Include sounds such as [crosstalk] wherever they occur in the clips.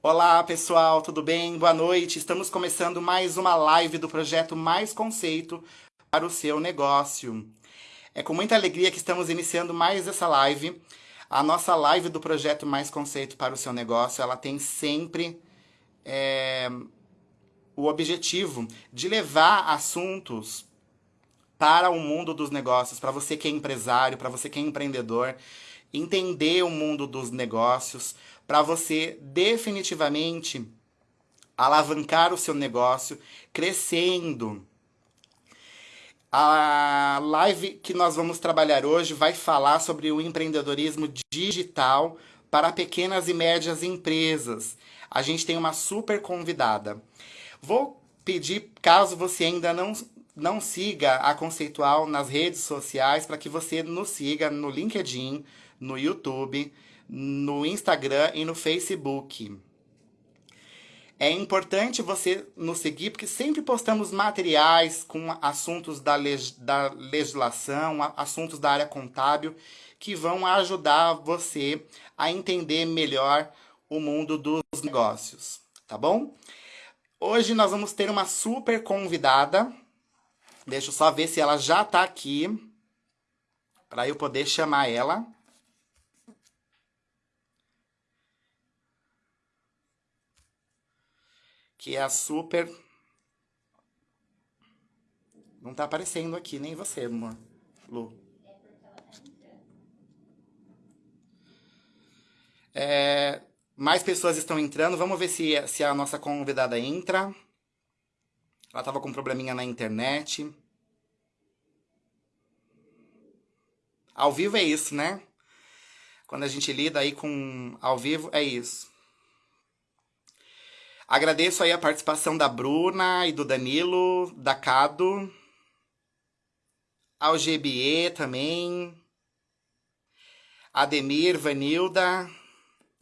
Olá pessoal, tudo bem? Boa noite. Estamos começando mais uma live do projeto Mais Conceito para o seu negócio. É com muita alegria que estamos iniciando mais essa live. A nossa live do projeto Mais Conceito para o seu negócio, ela tem sempre é, o objetivo de levar assuntos para o mundo dos negócios, para você que é empresário, para você que é empreendedor, entender o mundo dos negócios, para você definitivamente alavancar o seu negócio crescendo. A live que nós vamos trabalhar hoje vai falar sobre o empreendedorismo digital para pequenas e médias empresas. A gente tem uma super convidada. Vou pedir, caso você ainda não, não siga a Conceitual nas redes sociais, para que você nos siga no LinkedIn, no YouTube, no Instagram e no Facebook. É importante você nos seguir, porque sempre postamos materiais com assuntos da, leg da legislação, assuntos da área contábil, que vão ajudar você a entender melhor o mundo dos negócios, tá bom? Hoje nós vamos ter uma super convidada. Deixa eu só ver se ela já está aqui, para eu poder chamar ela. Que é a super... Não tá aparecendo aqui, nem você, amor. Lu. É, mais pessoas estão entrando. Vamos ver se, se a nossa convidada entra. Ela tava com um probleminha na internet. Ao vivo é isso, né? Quando a gente lida aí com ao vivo, é isso. Agradeço aí a participação da Bruna e do Danilo, da Cado, ao GBE também, Ademir, Vanilda,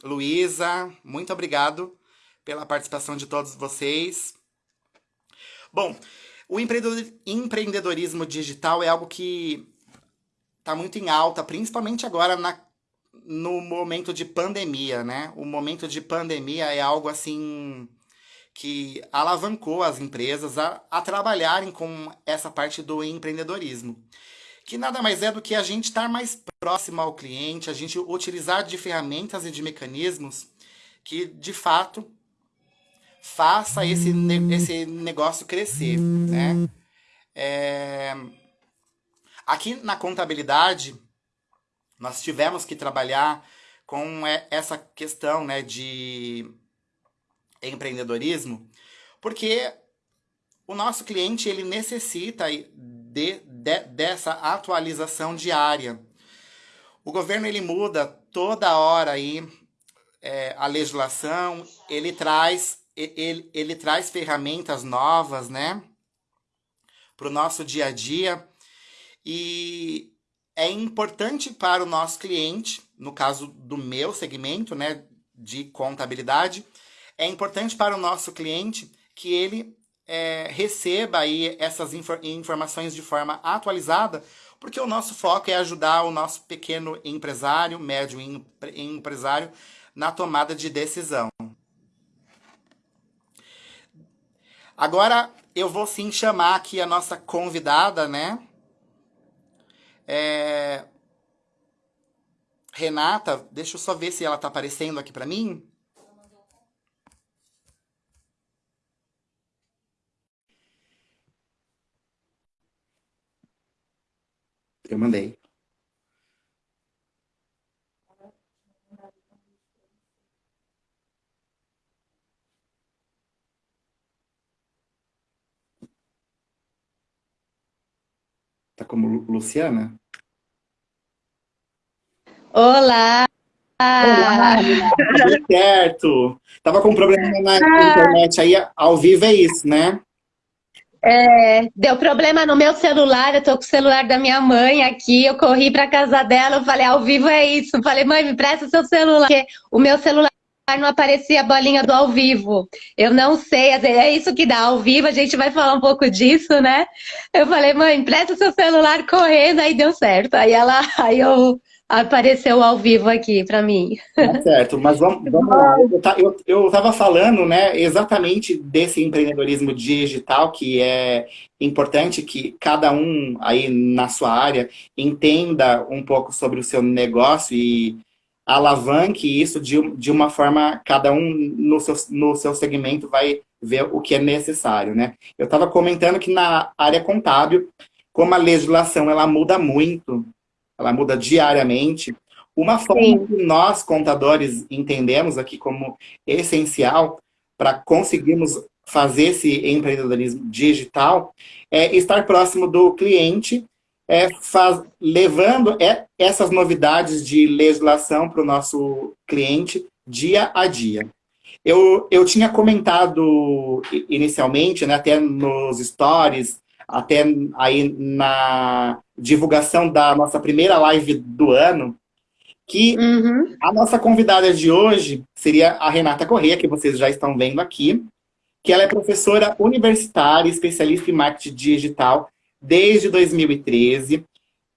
Luísa, muito obrigado pela participação de todos vocês. Bom, o empreendedorismo digital é algo que está muito em alta, principalmente agora na, no momento de pandemia, né? O momento de pandemia é algo assim que alavancou as empresas a, a trabalharem com essa parte do empreendedorismo. Que nada mais é do que a gente estar mais próximo ao cliente, a gente utilizar de ferramentas e de mecanismos que, de fato, faça esse, ne esse negócio crescer, né? É... Aqui na contabilidade, nós tivemos que trabalhar com essa questão né, de empreendedorismo, porque o nosso cliente ele necessita de, de, dessa atualização diária. O governo ele muda toda hora aí é, a legislação, ele traz ele, ele traz ferramentas novas, né, para o nosso dia a dia e é importante para o nosso cliente, no caso do meu segmento, né, de contabilidade, é importante para o nosso cliente que ele é, receba aí essas infor informações de forma atualizada, porque o nosso foco é ajudar o nosso pequeno empresário, médio empresário, na tomada de decisão. Agora eu vou sim chamar aqui a nossa convidada, né? É... Renata, deixa eu só ver se ela está aparecendo aqui para mim. Eu mandei. Tá como Luciana? Olá! Olá! Tudo certo! Tava com um problema na internet aí, ao vivo é isso, né? É, deu problema no meu celular, eu tô com o celular da minha mãe aqui, eu corri pra casa dela, eu falei, ao vivo é isso. falei, mãe, me presta seu celular, porque o meu celular não aparecia a bolinha do ao vivo. Eu não sei, é isso que dá ao vivo, a gente vai falar um pouco disso, né? Eu falei, mãe, presta seu celular correndo, aí deu certo. Aí ela, [laughs] aí eu apareceu ao vivo aqui para mim. Tá certo, mas vamos, vamos lá. Eu estava falando né, exatamente desse empreendedorismo digital, que é importante que cada um aí na sua área entenda um pouco sobre o seu negócio e alavanque isso de, de uma forma, cada um no seu, no seu segmento vai ver o que é necessário, né? Eu estava comentando que na área contábil, como a legislação ela muda muito, ela muda diariamente, uma forma Sim. que nós, contadores, entendemos aqui como essencial para conseguirmos fazer esse empreendedorismo digital é estar próximo do cliente, é, faz, levando é, essas novidades de legislação para o nosso cliente dia a dia. Eu, eu tinha comentado inicialmente, né, até nos stories, até aí na divulgação da nossa primeira live do ano, que uhum. a nossa convidada de hoje seria a Renata Corrêa, que vocês já estão vendo aqui, que ela é professora universitária, especialista em marketing digital desde 2013.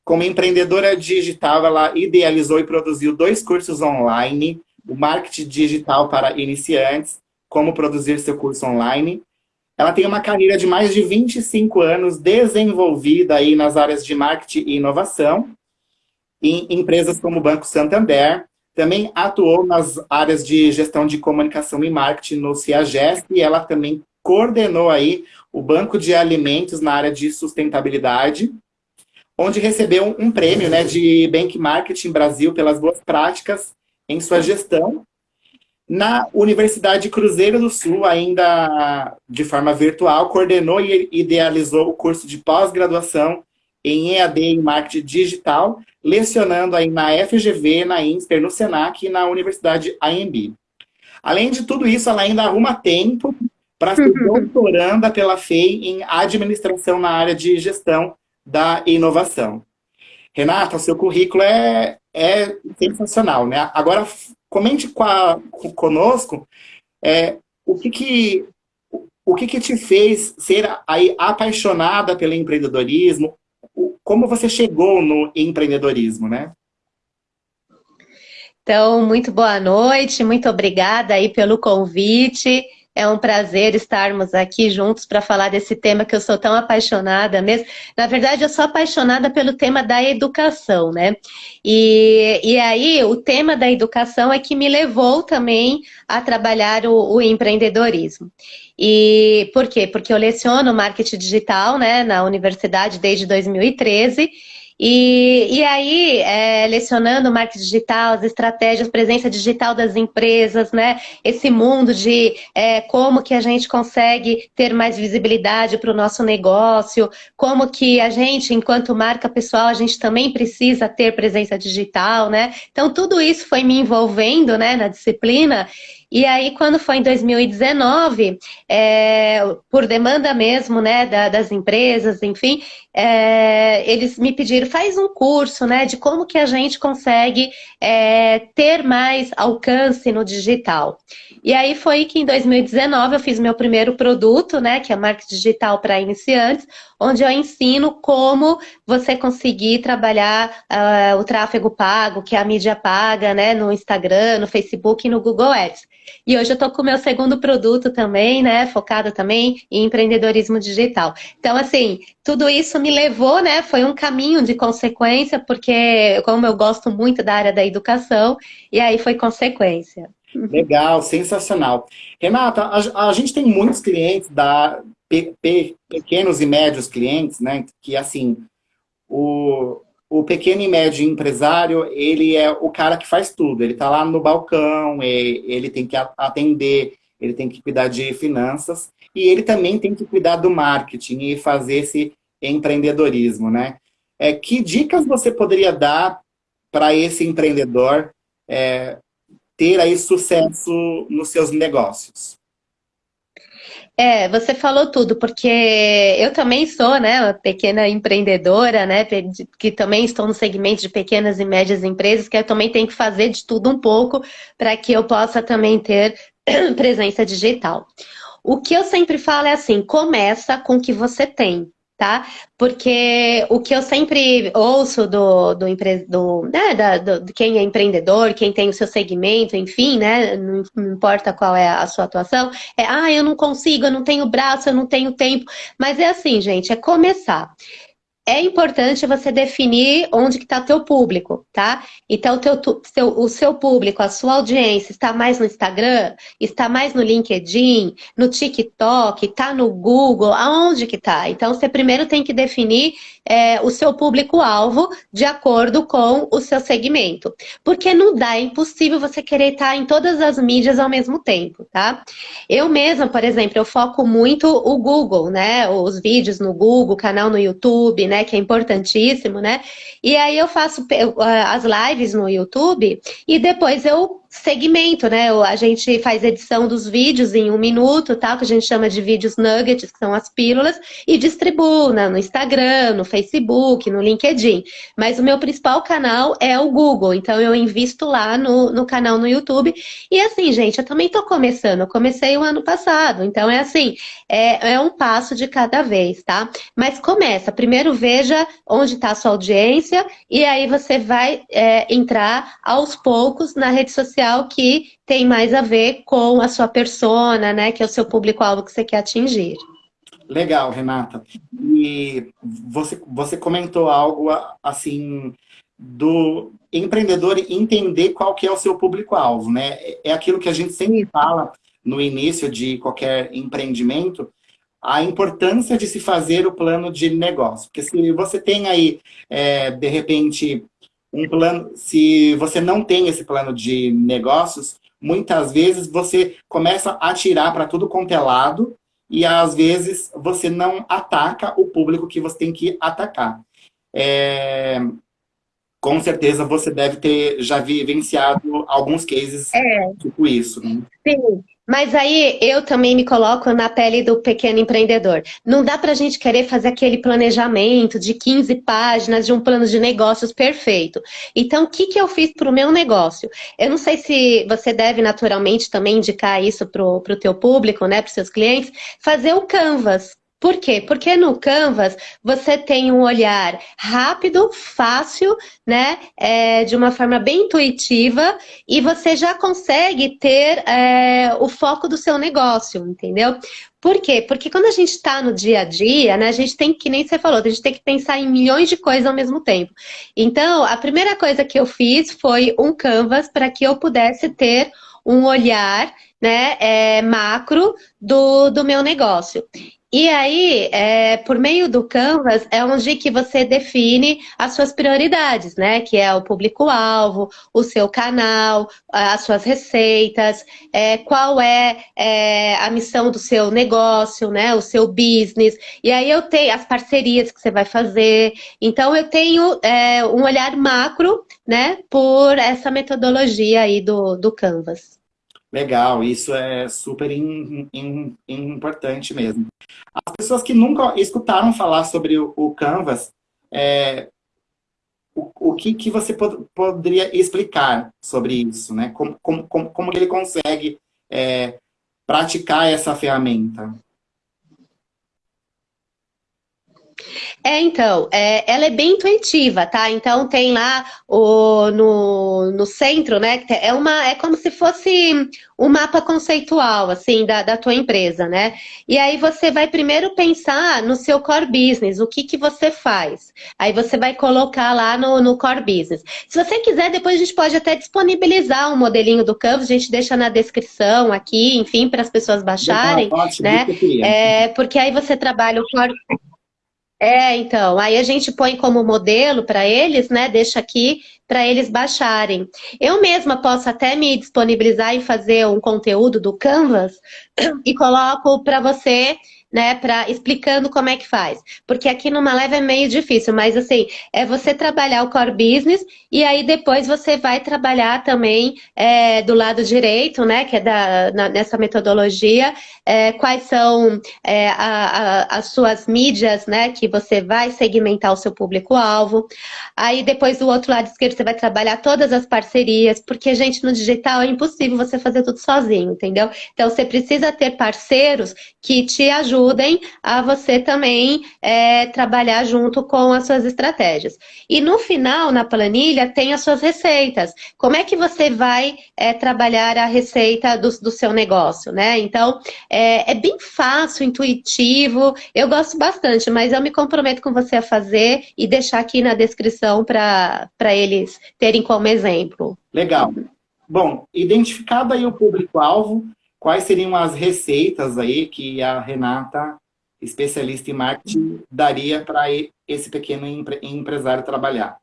Como empreendedora digital, ela idealizou e produziu dois cursos online, o Marketing Digital para Iniciantes, como produzir seu curso online. Ela tem uma carreira de mais de 25 anos desenvolvida aí nas áreas de marketing e inovação, em empresas como o Banco Santander. Também atuou nas áreas de gestão de comunicação e marketing no CIAGES e ela também coordenou aí o Banco de Alimentos na área de sustentabilidade, onde recebeu um prêmio né, de Bank Marketing Brasil pelas boas práticas em sua gestão. Na Universidade Cruzeiro do Sul, ainda de forma virtual, coordenou e idealizou o curso de pós-graduação em EAD em Marketing Digital, lecionando aí na FGV, na INSPER, no SENAC e na Universidade AMB. Além de tudo isso, ela ainda arruma tempo para ser doutoranda pela FEI em administração na área de gestão da inovação. Renata, seu currículo é, é sensacional, né? Agora, comente com a, conosco é, o que que o que, que te fez ser aí apaixonada pelo empreendedorismo? Como você chegou no empreendedorismo, né? Então, muito boa noite, muito obrigada aí pelo convite. É um prazer estarmos aqui juntos para falar desse tema que eu sou tão apaixonada mesmo. Na verdade, eu sou apaixonada pelo tema da educação, né? E, e aí, o tema da educação é que me levou também a trabalhar o, o empreendedorismo. E por quê? Porque eu leciono marketing digital né, na universidade desde 2013 e, e aí, é, lecionando marketing digital, as estratégias, presença digital das empresas, né? Esse mundo de é, como que a gente consegue ter mais visibilidade para o nosso negócio, como que a gente, enquanto marca pessoal, a gente também precisa ter presença digital, né? Então, tudo isso foi me envolvendo né, na disciplina e aí, quando foi em 2019, é, por demanda mesmo, né, da, das empresas, enfim, é, eles me pediram, faz um curso, né, de como que a gente consegue é, ter mais alcance no digital. E aí foi que em 2019 eu fiz meu primeiro produto, né, que é marketing digital para iniciantes, onde eu ensino como você conseguir trabalhar uh, o tráfego pago, que é a mídia paga, né, no Instagram, no Facebook e no Google Ads. E hoje eu estou com o meu segundo produto também, né? Focado também em empreendedorismo digital. Então, assim, tudo isso me levou, né? Foi um caminho de consequência, porque como eu gosto muito da área da educação, e aí foi consequência. Legal, sensacional. Renata, a, a gente tem muitos clientes da pe, pe, pequenos e médios clientes, né? Que assim, o, o pequeno e médio empresário, ele é o cara que faz tudo. Ele está lá no balcão, ele tem que atender, ele tem que cuidar de finanças e ele também tem que cuidar do marketing e fazer esse empreendedorismo, né? É, que dicas você poderia dar para esse empreendedor é, ter aí sucesso nos seus negócios? É, você falou tudo, porque eu também sou, né, uma pequena empreendedora, né, que também estou no segmento de pequenas e médias empresas, que eu também tenho que fazer de tudo um pouco para que eu possa também ter [clears throat] presença digital. O que eu sempre falo é assim, começa com o que você tem, tá? Porque o que eu sempre ouço do, do, do, né, da, do, de quem é empreendedor, quem tem o seu segmento, enfim, né? Não, não importa qual é a sua atuação, é ah, eu não consigo, eu não tenho braço, eu não tenho tempo. Mas é assim, gente, é começar é importante você definir onde que está teu público, tá? Então, teu, seu, o seu público, a sua audiência, está mais no Instagram, está mais no LinkedIn, no TikTok, está no Google, aonde que está? Então, você primeiro tem que definir é, o seu público-alvo de acordo com o seu segmento. Porque não dá, é impossível você querer estar em todas as mídias ao mesmo tempo, tá? Eu mesma, por exemplo, eu foco muito o Google, né? Os vídeos no Google, canal no YouTube, né? Que é importantíssimo, né? E aí eu faço as lives no YouTube e depois eu segmento, né? A gente faz edição dos vídeos em um minuto, tal, que a gente chama de vídeos nuggets, que são as pílulas, e distribuo no Instagram, no Facebook, no LinkedIn. Mas o meu principal canal é o Google, então eu invisto lá no, no canal no YouTube. E assim, gente, eu também tô começando, eu comecei o ano passado, então é assim, é, é um passo de cada vez, tá? Mas começa, primeiro veja onde está a sua audiência, e aí você vai é, entrar aos poucos na rede social social que tem mais a ver com a sua persona, né? Que é o seu público-alvo que você quer atingir. Legal, Renata. E você, você comentou algo assim do empreendedor entender qual que é o seu público-alvo, né? É aquilo que a gente sempre fala no início de qualquer empreendimento, a importância de se fazer o plano de negócio. Porque se você tem aí, é, de repente, um plano, se você não tem esse plano de negócios, muitas vezes você começa a tirar para tudo quanto é lado e às vezes você não ataca o público que você tem que atacar. É... Com certeza você deve ter já vivenciado alguns cases é. tipo isso. Né? Sim, mas aí eu também me coloco na pele do pequeno empreendedor. Não dá para a gente querer fazer aquele planejamento de 15 páginas de um plano de negócios perfeito. Então, o que, que eu fiz para o meu negócio? Eu não sei se você deve naturalmente também indicar isso para o teu público, né, para os seus clientes, fazer o Canvas. Por quê? Porque no Canvas você tem um olhar rápido, fácil, né? É, de uma forma bem intuitiva e você já consegue ter é, o foco do seu negócio, entendeu? Por quê? Porque quando a gente está no dia a dia, né, a gente tem que, nem você falou, a gente tem que pensar em milhões de coisas ao mesmo tempo. Então, a primeira coisa que eu fiz foi um Canvas para que eu pudesse ter um olhar né, é, macro do, do meu negócio. E aí, é, por meio do Canvas, é onde que você define as suas prioridades, né? Que é o público-alvo, o seu canal, as suas receitas, é, qual é, é, a missão do seu negócio, né? O seu business. E aí eu tenho as parcerias que você vai fazer. Então, eu tenho é, um olhar macro, né? Por essa metodologia aí do, do Canvas. Legal, isso é super in, in, importante mesmo. As pessoas que nunca escutaram falar sobre o, o Canvas, é, o, o que, que você pod, poderia explicar sobre isso? Né? Como, como, como, como ele consegue é, praticar essa ferramenta? É, então, é, ela é bem intuitiva, tá? Então tem lá o, no, no centro, né? É, uma, é como se fosse um mapa conceitual, assim, da, da tua empresa, né? E aí você vai primeiro pensar no seu core business, o que, que você faz. Aí você vai colocar lá no, no core business. Se você quiser, depois a gente pode até disponibilizar um modelinho do Canvas, a gente deixa na descrição aqui, enfim, para as pessoas baixarem, ótimo, né? É, porque aí você trabalha o core... É, então, aí a gente põe como modelo para eles, né? Deixa aqui para eles baixarem. Eu mesma posso até me disponibilizar e fazer um conteúdo do Canvas [clears throat] e coloco para você né, para explicando como é que faz. Porque aqui numa leve é meio difícil, mas assim, é você trabalhar o core business e aí depois você vai trabalhar também é, do lado direito, né, que é da, na, nessa metodologia, é, quais são é, a, a, as suas mídias, né, que você vai segmentar o seu público-alvo. Aí depois do outro lado esquerdo você vai trabalhar todas as parcerias, porque, gente, no digital é impossível você fazer tudo sozinho, entendeu? Então você precisa ter parceiros que te ajudem ajudem a você também é, trabalhar junto com as suas estratégias. E no final, na planilha, tem as suas receitas. Como é que você vai é, trabalhar a receita do, do, seu negócio, né? Então, é, é bem fácil, intuitivo, eu gosto bastante, mas eu me comprometo com você a fazer e deixar aqui na descrição para eles terem como exemplo. Legal. Bom, identificado aí o público-alvo, quais seriam as receitas aí que a Renata, especialista em marketing, daria para esse pequeno empre empresário trabalhar?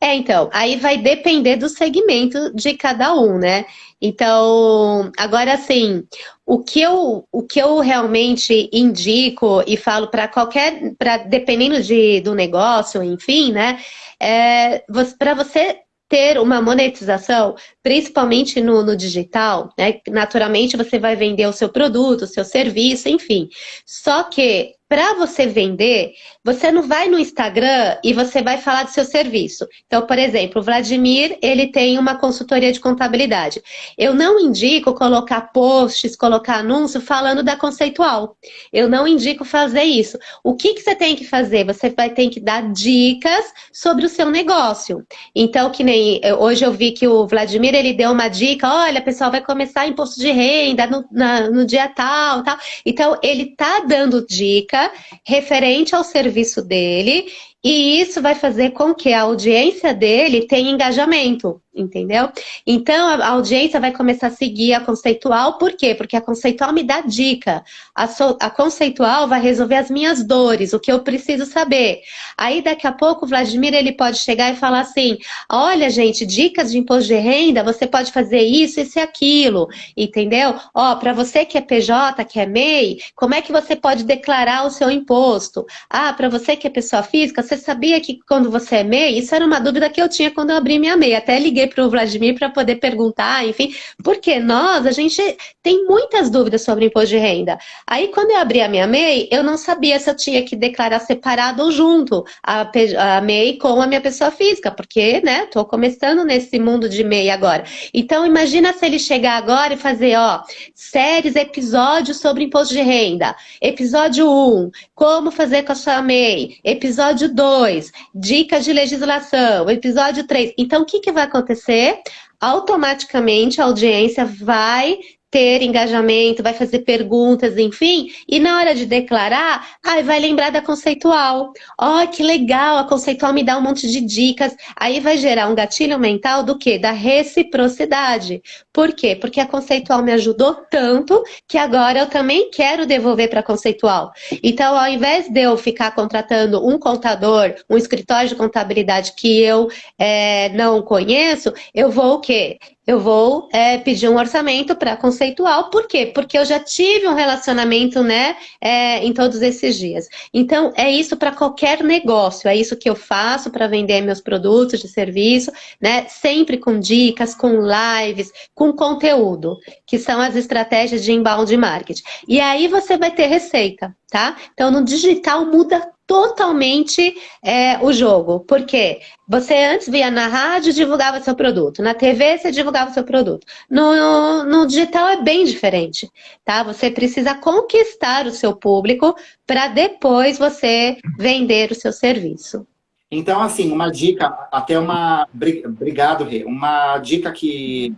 É, então, aí vai depender do segmento de cada um, né? Então, agora assim, o que eu, o que eu realmente indico e falo para qualquer, para dependendo de, do negócio, enfim, né? É, para você ter uma monetização, principalmente no, no digital, né? Naturalmente você vai vender o seu produto, o seu serviço, enfim. Só que para você vender, você não vai no Instagram e você vai falar do seu serviço. Então, por exemplo, o Vladimir, ele tem uma consultoria de contabilidade. Eu não indico colocar posts, colocar anúncio falando da conceitual. Eu não indico fazer isso. O que, que você tem que fazer? Você vai ter que dar dicas sobre o seu negócio. Então, que nem hoje eu vi que o Vladimir, ele deu uma dica, olha, pessoal, vai começar imposto de renda no, na, no dia tal, tal. Então, ele tá dando dica referente ao serviço dele e isso vai fazer com que a audiência dele tenha engajamento, entendeu? Então, a audiência vai começar a seguir a conceitual, por quê? Porque a conceitual me dá dica. A, so, a conceitual vai resolver as minhas dores, o que eu preciso saber. Aí, daqui a pouco, o Vladimir, ele pode chegar e falar assim, olha, gente, dicas de imposto de renda, você pode fazer isso, isso e aquilo, entendeu? Ó, para você que é PJ, que é MEI, como é que você pode declarar o seu imposto? Ah, para você que é pessoa física, você você sabia que quando você é MEI, isso era uma dúvida que eu tinha quando eu abri minha MEI. Até liguei para o Vladimir para poder perguntar, enfim, porque nós, a gente tem muitas dúvidas sobre imposto de renda. Aí, quando eu abri a minha MEI, eu não sabia se eu tinha que declarar separado ou junto a, a MEI com a minha pessoa física, porque, né, tô começando nesse mundo de MEI agora. Então, imagina se ele chegar agora e fazer, ó, séries, episódios sobre imposto de renda. Episódio 1, como fazer com a sua MEI. Episódio 2, 2, dicas de legislação, episódio 3. Então, o que, que vai acontecer? Automaticamente a audiência vai ter engajamento, vai fazer perguntas, enfim, e na hora de declarar, ai, vai lembrar da conceitual. Ó, oh, que legal, a conceitual me dá um monte de dicas. Aí vai gerar um gatilho mental do quê? Da reciprocidade. Por quê? Porque a conceitual me ajudou tanto que agora eu também quero devolver para a conceitual. Então, ao invés de eu ficar contratando um contador, um escritório de contabilidade que eu é, não conheço, eu vou o quê? Eu vou é, pedir um orçamento para conceitual. Por quê? Porque eu já tive um relacionamento, né, é, em todos esses dias. Então, é isso para qualquer negócio, é isso que eu faço para vender meus produtos de serviço, né, sempre com dicas, com lives, com conteúdo, que são as estratégias de inbound marketing. E aí você vai ter receita, tá? Então, no digital muda totalmente é, o jogo. Por quê? Você antes via na rádio divulgava seu produto, na TV você divulgava seu produto. No, no digital é bem diferente, tá? Você precisa conquistar o seu público para depois você vender o seu serviço. Então, assim, uma dica, até uma... Obrigado, Rê. Uma dica que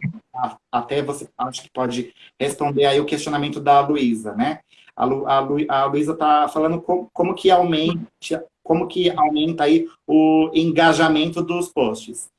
até você acho que pode responder aí o questionamento da Luísa, né? A, Lu, a, Lu, a Luísa está falando como, como, que aumenta, como que aumenta aí o engajamento dos posts.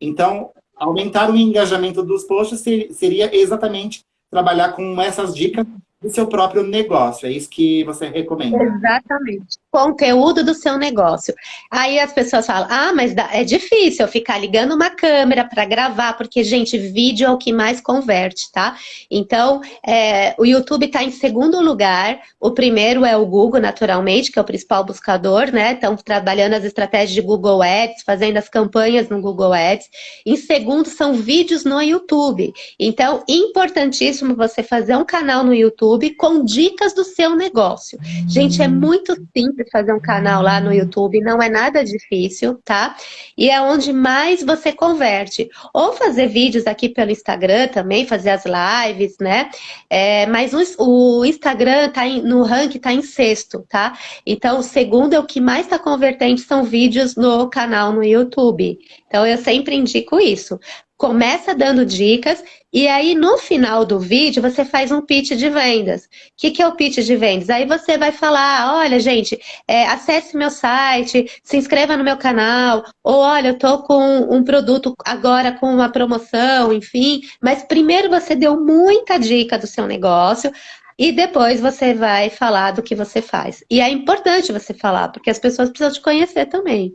Então, aumentar o engajamento dos posts seria exatamente trabalhar com essas dicas do seu próprio negócio. É isso que você recomenda. Exatamente. Conteúdo do seu negócio. Aí as pessoas falam, ah, mas é difícil eu ficar ligando uma câmera para gravar, porque, gente, vídeo é o que mais converte, tá? Então, é, o YouTube está em segundo lugar. O primeiro é o Google, naturalmente, que é o principal buscador, né? Estão trabalhando as estratégias de Google Ads, fazendo as campanhas no Google Ads. Em segundo, são vídeos no YouTube. Então, importantíssimo você fazer um canal no YouTube YouTube com dicas do seu negócio. Gente, é muito simples. fazer um canal lá no YouTube, não é nada difícil, tá? E é onde mais você converte. Ou fazer vídeos aqui pelo Instagram também, fazer as lives, né? É, mas o, o Instagram tá em, no ranking tá em sexto, tá? Então, o segundo é o que mais está convertendo são vídeos no canal no YouTube. Então, eu sempre indico isso começa dando dicas e aí no final do vídeo você faz um pitch de vendas. O que, que é o pitch de vendas? Aí você vai falar, olha gente, é, acesse meu site, se inscreva no meu canal, ou olha, eu tô com um produto agora com uma promoção, enfim. Mas primeiro você deu muita dica do seu negócio, e depois você vai falar do que você faz. E é importante você falar, porque as pessoas precisam te conhecer também.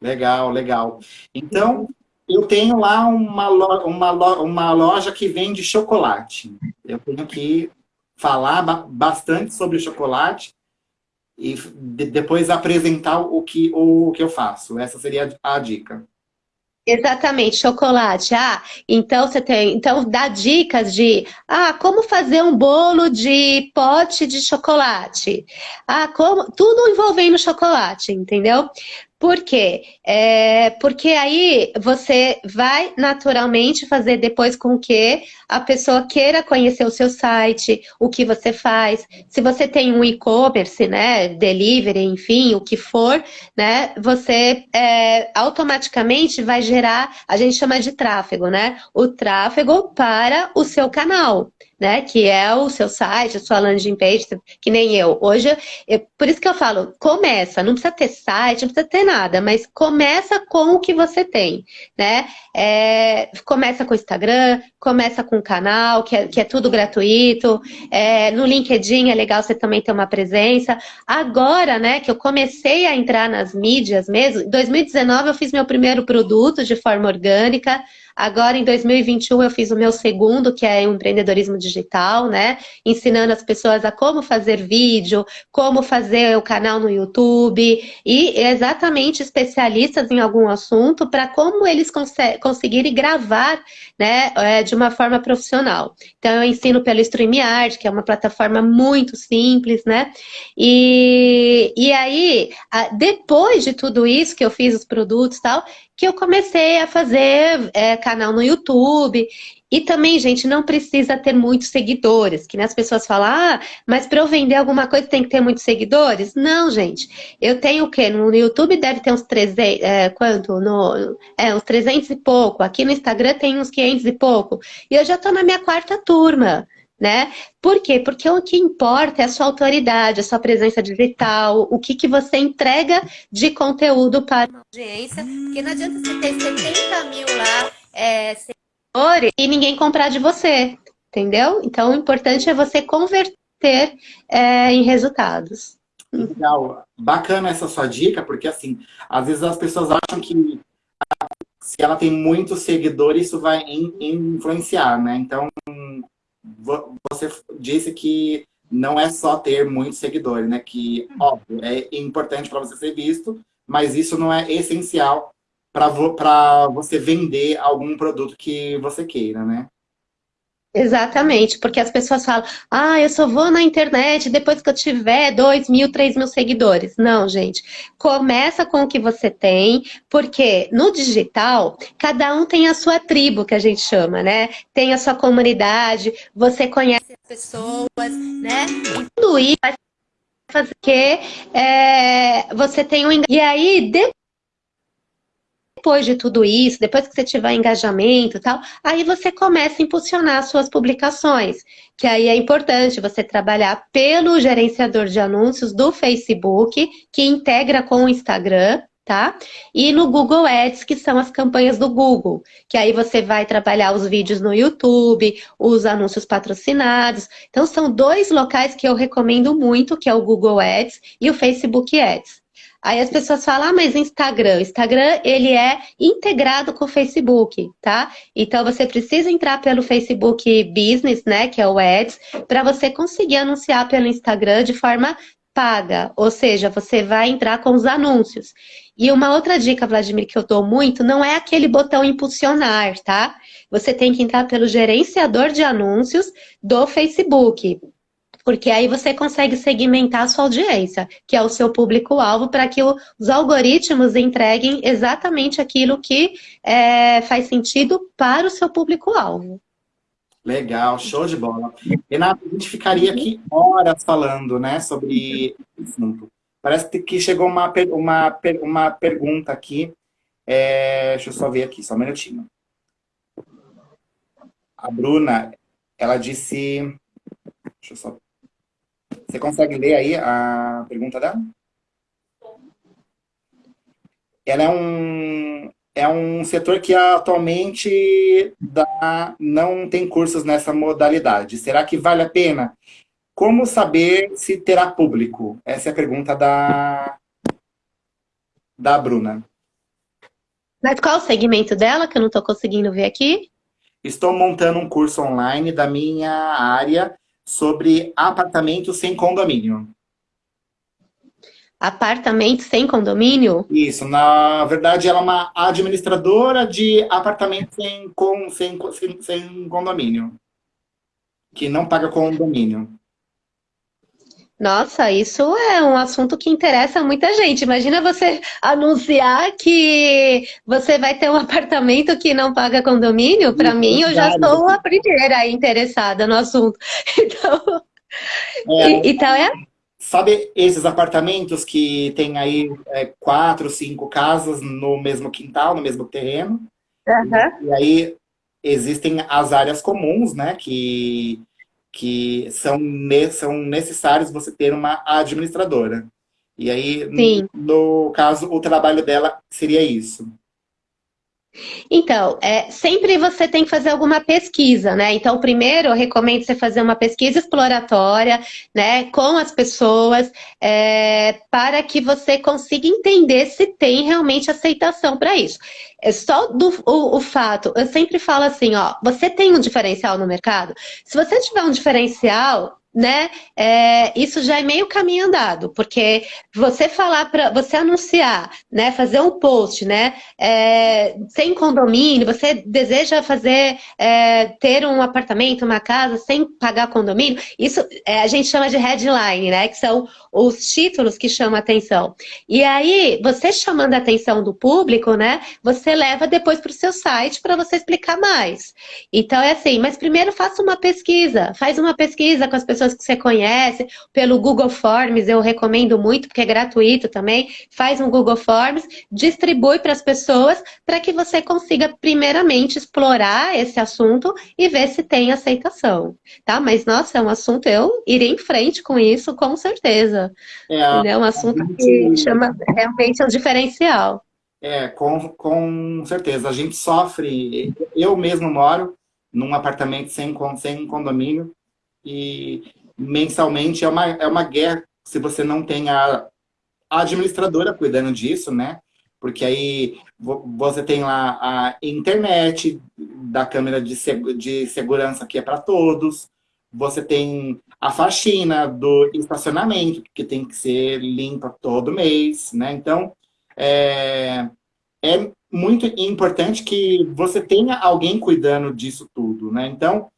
Legal, legal. Então, eu tenho lá uma, lo, uma, lo, uma loja que vende chocolate. Eu tenho que falar bastante sobre chocolate e depois apresentar o que, o que eu faço. Essa seria a dica. Exatamente, chocolate. Ah, então você tem, então dá dicas de, ah, como fazer um bolo de pote de chocolate. Ah, como, tudo envolvendo chocolate, entendeu? Por quê? É, porque aí você vai naturalmente fazer depois com que a pessoa queira conhecer o seu site, o que você faz. Se você tem um e-commerce, né, delivery, enfim, o que for, né, você é, automaticamente vai gerar, a gente chama de tráfego, né? O tráfego para o seu canal né? Que é o seu site, a sua landing page, que nem eu. Hoje, eu, por isso que eu falo, começa, não precisa ter site, não precisa ter nada, mas começa com o que você tem, né? É, começa com o Instagram, começa com canal, que é, que é tudo gratuito. É, no LinkedIn é legal você também ter uma presença. Agora, né, que eu comecei a entrar nas mídias mesmo, em 2019 eu fiz meu primeiro produto de forma orgânica, Agora, em 2021, eu fiz o meu segundo, que é empreendedorismo digital, né? Ensinando as pessoas a como fazer vídeo, como fazer o canal no YouTube e exatamente especialistas em algum assunto para como eles conseguirem gravar, né, é, de uma forma profissional. Então, eu ensino pelo StreamYard, que é uma plataforma muito simples, né? E, e aí, depois de tudo isso que eu fiz os produtos e tal, que eu comecei a fazer é, canal no YouTube. E também, gente, não precisa ter muitos seguidores, que as pessoas falam, ah, mas para eu vender alguma coisa tem que ter muitos seguidores? Não, gente. Eu tenho o quê? No YouTube deve ter uns 300, é, quanto? No, é, uns 300 e pouco. Aqui no Instagram tem uns 500 e pouco. E eu já estou na minha quarta turma né? Por quê? Porque o que importa é a sua autoridade, a sua presença digital, o que, que você entrega de conteúdo para a audiência, porque não adianta você ter 70 mil lá é, seguidores e ninguém comprar de você, entendeu? Então, o importante é você converter é, em resultados. Legal. Bacana essa sua dica, porque assim, às vezes as pessoas acham que se ela tem muitos seguidores, isso vai influenciar, né? Então, você disse que não é só ter muitos seguidores, né? Que, óbvio, é importante para você ser visto, mas isso não é essencial para você vender algum produto que você queira, né? Exatamente, porque as pessoas falam, ah, eu só vou na internet depois que eu tiver 2 mil, 3 mil seguidores. Não, gente, começa com o que você tem, porque no digital, cada um tem a sua tribo, que a gente chama, né? Tem a sua comunidade, você conhece as pessoas, né? E tudo isso vai fazer que é, você tenha um... E aí, depois depois de tudo isso, depois que você tiver engajamento e tal, aí você começa a impulsionar suas publicações. Que aí é importante você trabalhar pelo gerenciador de anúncios do Facebook, que integra com o Instagram, tá? E no Google Ads, que são as campanhas do Google, que aí você vai trabalhar os vídeos no YouTube, os anúncios patrocinados. Então, são dois locais que eu recomendo muito, que é o Google Ads e o Facebook Ads. Aí as pessoas falam, ah, mas Instagram. Instagram, ele é integrado com o Facebook, tá? Então, você precisa entrar pelo Facebook Business, né, que é o Ads, para você conseguir anunciar pelo Instagram de forma paga. Ou seja, você vai entrar com os anúncios. E uma outra dica, Vladimir, que eu dou muito, não é aquele botão impulsionar, tá? Você tem que entrar pelo gerenciador de anúncios do Facebook. Porque aí você consegue segmentar a sua audiência, que é o seu público-alvo, para que os algoritmos entreguem exatamente aquilo que é, faz sentido para o seu público-alvo. Legal, show de bola. Renato, a gente ficaria aqui horas falando né, sobre esse assunto. Parece que chegou uma, uma, uma pergunta aqui. É, deixa eu só ver aqui, só um minutinho. A Bruna, ela disse... Deixa eu só... Você consegue ler aí a pergunta dela? Ela é um, é um setor que atualmente dá, não tem cursos nessa modalidade. Será que vale a pena? Como saber se terá público? Essa é a pergunta da, da Bruna. Mas qual o segmento dela, que eu não estou conseguindo ver aqui? Estou montando um curso online da minha área sobre apartamento sem condomínio. Apartamento sem condomínio? Isso, na verdade ela é uma administradora de apartamento sem, com, sem, sem, sem condomínio. Que não paga condomínio. Nossa, isso é um assunto que interessa muita gente. Imagina você anunciar que você vai ter um [laughs] apartamento que não paga condomínio. Para mim, eu já sou a primeira interessada no assunto. [laughs] Então, é, então é... Sabe esses apartamentos que tem aí é, quatro, cinco casas no mesmo quintal, no mesmo terreno? Uhum. E aí existem as áreas comuns, né? Que que são, ne são necessários você ter uma administradora. E aí, no, no caso, o trabalho dela seria isso. Então, é, sempre você tem que fazer alguma pesquisa, né? Então, primeiro, eu recomendo você fazer uma pesquisa exploratória, né, com as pessoas, é, para que você consiga entender se tem realmente aceitação para isso. É só do, o, o, fato, eu sempre falo assim, ó, você tem um diferencial no mercado? Se você tiver um diferencial, né? É, isso já é meio caminho andado, porque você falar para você anunciar, né? Fazer um post, né? É, sem condomínio, você deseja fazer é, ter um apartamento, uma casa sem pagar condomínio, isso é, a gente chama de headline, né? Que são os títulos que chamam a atenção. E aí, você chamando a atenção do público, né? Você leva depois para o seu site para você explicar mais. Então é assim, mas primeiro faça uma pesquisa, faz uma pesquisa com as pessoas que você conhece, pelo Google Forms, eu recomendo muito, porque é gratuito também. Faz um Google Forms, distribui para as pessoas, para que você consiga, primeiramente, explorar esse assunto e ver se tem aceitação. Tá? Mas, nossa, é um assunto, eu iria em frente com isso, com certeza. É, é um assunto que chama realmente o um diferencial. É, com, com certeza. A gente sofre. Eu mesmo moro num apartamento sem, sem condomínio e mensalmente é uma, é uma guerra se você não tem a, a administradora cuidando disso, né? Porque aí você tem lá a internet da câmera de, seg de segurança que é para todos, você tem a faxina do estacionamento, que tem que ser limpa todo mês, né? Então, é, é muito importante que você tenha alguém cuidando disso tudo, né? Então,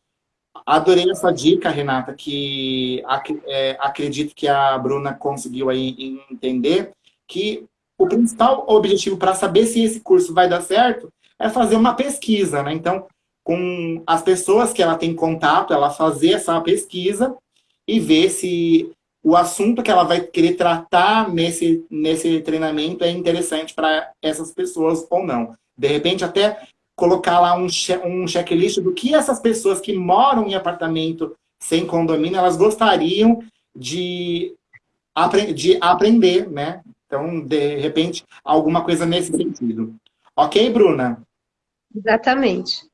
Adorei essa dica, Renata, que é, acredito que a Bruna conseguiu aí entender, que o principal objetivo para saber se esse curso vai dar certo é fazer uma pesquisa, né? Então, com as pessoas que ela tem contato, ela fazer essa pesquisa e ver se o assunto que ela vai querer tratar nesse, nesse treinamento é interessante para essas pessoas ou não. De repente, até colocar lá um, um checklist do que essas pessoas que moram em apartamento sem condomínio, elas gostariam de, apre de aprender, né? Então, de repente, alguma coisa nesse sentido. Ok, Bruna? Exatamente.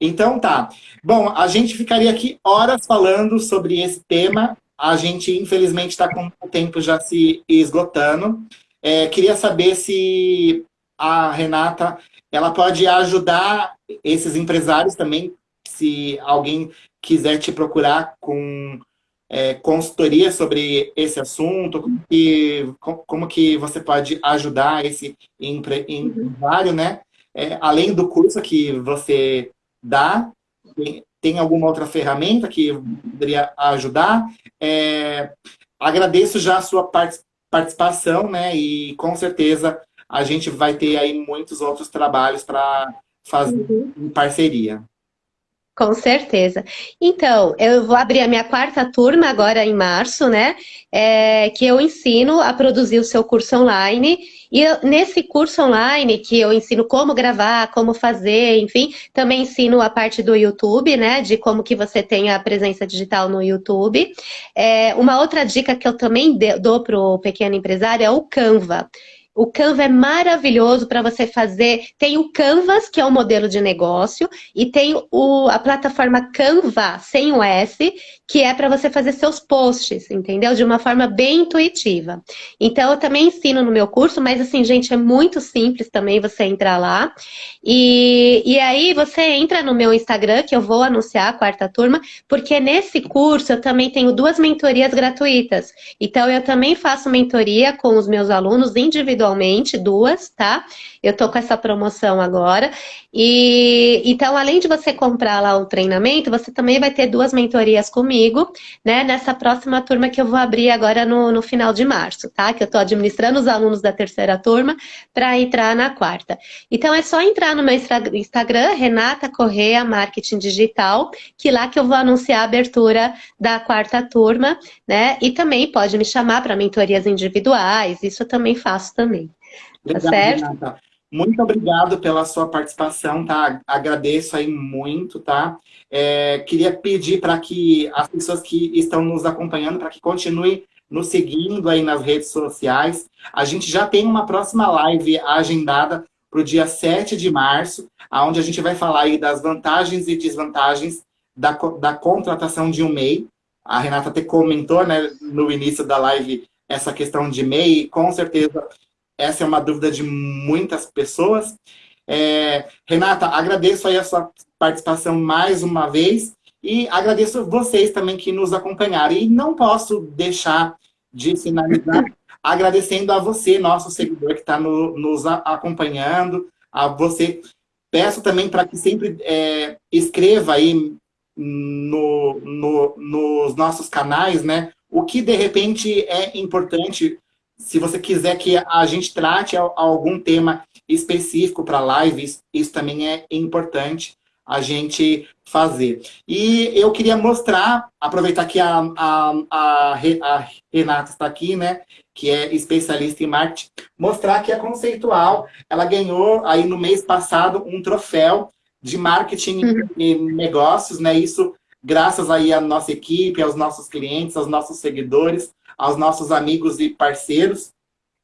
Então tá. Bom, a gente ficaria aqui horas falando sobre esse tema. A gente, infelizmente, está com o tempo já se esgotando. É, queria saber se a Renata ela pode ajudar esses empresários também, se alguém quiser te procurar com é, consultoria sobre esse assunto, como que, como que você pode ajudar esse empre, empresário, né? É, além do curso que você dá, tem alguma outra ferramenta que poderia ajudar. É, agradeço já a sua participação, né? E com certeza a gente vai ter aí muitos outros trabalhos para fazer uhum. em parceria. Com certeza. Então, eu vou abrir a minha quarta turma agora em março, né? É, que eu ensino a produzir o seu curso online. E eu, nesse curso online, que eu ensino como gravar, como fazer, enfim, também ensino a parte do YouTube, né? De como que você tem a presença digital no YouTube. É, uma outra dica que eu também dou para o pequeno empresário é o Canva. O Canva é maravilhoso para você fazer. Tem o Canvas, que é o modelo de negócio, e tem o, a plataforma Canva, sem o S, que é para você fazer seus posts, entendeu? De uma forma bem intuitiva. Então, eu também ensino no meu curso, mas assim, gente, é muito simples também você entrar lá. E, e aí, você entra no meu Instagram, que eu vou anunciar a quarta turma, porque nesse curso eu também tenho duas mentorias gratuitas. Então, eu também faço mentoria com os meus alunos individualmente, duas, tá? Eu tô com essa promoção agora. E então, além de você comprar lá o treinamento, você também vai ter duas mentorias comigo, né? Nessa próxima turma que eu vou abrir agora no, no final de março, tá? Que eu tô administrando os alunos da terceira turma para entrar na quarta. Então, é só entrar no meu Instagram, Renata Correa Marketing Digital, que lá que eu vou anunciar a abertura da quarta turma, né? E também pode me chamar para mentorias individuais, isso eu também faço também. Tá tá certo? Renata. Muito obrigado pela sua participação, tá? Agradeço aí muito, tá? É, queria pedir para que as pessoas que estão nos acompanhando, para que continuem nos seguindo aí nas redes sociais. A gente já tem uma próxima live agendada para o dia 7 de março, onde a gente vai falar aí das vantagens e desvantagens da, da contratação de um MEI. A Renata até comentou né, no início da live essa questão de MEI, com certeza essa é uma dúvida de muitas pessoas. É, Renata, agradeço aí a sua participação mais uma vez e agradeço vocês também que nos acompanharam. E não posso deixar de finalizar [laughs] agradecendo a você, nosso seguidor que está no, nos acompanhando, a você. Peço também para que sempre é, escreva aí no, no, nos nossos canais, né? O que de repente é importante se você quiser que a gente trate algum tema específico para lives, isso também é importante a gente fazer. E eu queria mostrar, aproveitar que a, a, a, a Renata está aqui, né, que é especialista em marketing, mostrar que a Conceitual, ela ganhou aí no mês passado um troféu de marketing uhum. e negócios, né, isso graças aí à nossa equipe, aos nossos clientes, aos nossos seguidores, aos nossos amigos e parceiros.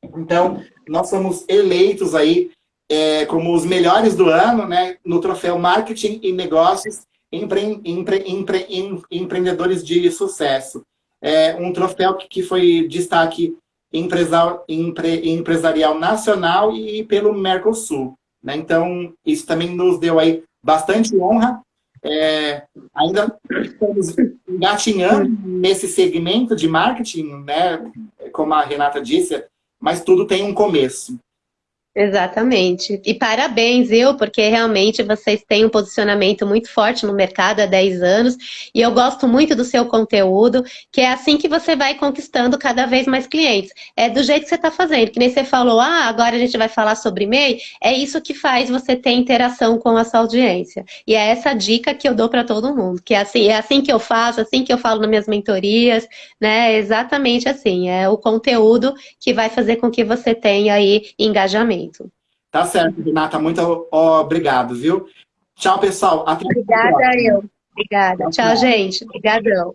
Então, nós somos eleitos aí é, como os melhores do ano, né, no troféu Marketing e Negócios empre, empre, empre, Empreendedores de Sucesso. É um troféu que, que foi destaque empresarial, empre, empresarial nacional e pelo Mercosul. Né? Então, isso também nos deu aí bastante honra é, ainda estamos engatinhando nesse segmento de marketing, né? Como a Renata disse, mas tudo tem um começo. Exatamente. E parabéns, eu, porque realmente vocês têm um posicionamento muito forte no mercado há 10 anos e eu gosto muito do seu conteúdo, que é assim que você vai conquistando cada vez mais clientes. É do jeito que você está fazendo, que nem você falou, ah, agora a gente vai falar sobre MEI, é isso que faz você ter interação com a sua audiência. E é essa dica que eu dou para todo mundo, que é assim, é assim que eu faço, assim que eu falo nas minhas mentorias, né? É exatamente assim, é o conteúdo que vai fazer com que você tenha aí engajamento momento. Tá certo, Renata. Muito obrigado, viu? Tchau, pessoal. Até Obrigada, eu. Obrigada. Tchau, tchau gente. Obrigadão.